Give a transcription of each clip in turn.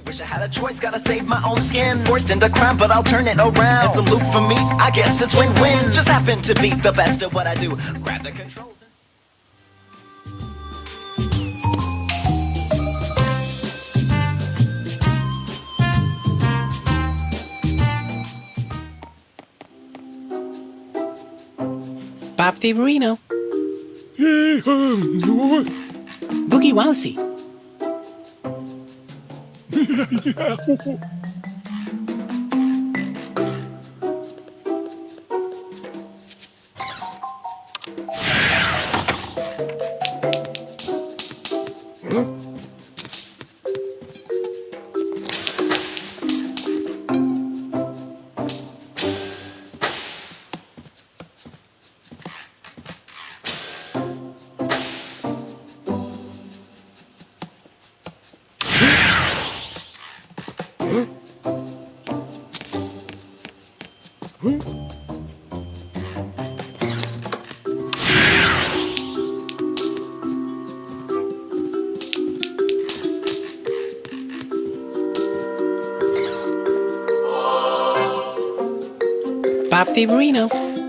fin. Wish I had a choice, gotta save my own skin. Forced into crime, but I'll turn it around. It's a loop for me, I guess it's win-win. Just happen to be the best at what I do. Grab the controls. and- Bob Favorino. Um, Boogie Wowsy. 嘿嘿嘿 Bob Favorino.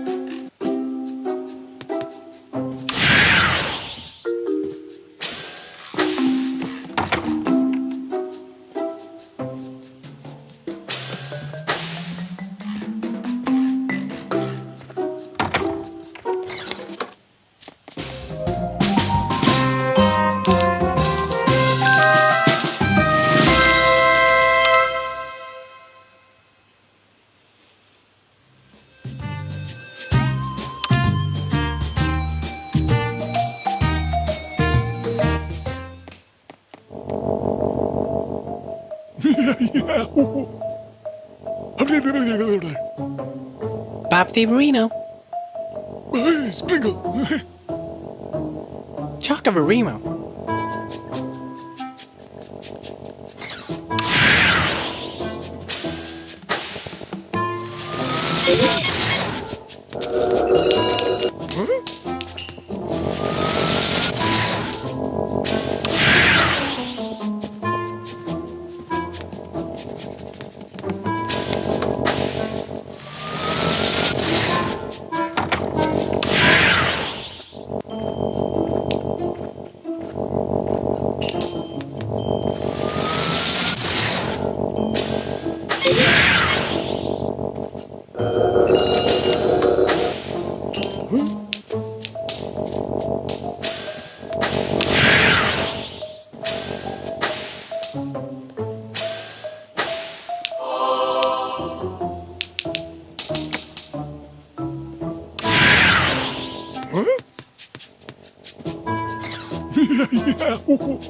Bob Fiorino. Sprinkle. Chocobarimo. Huh? 咿呀咿呀呼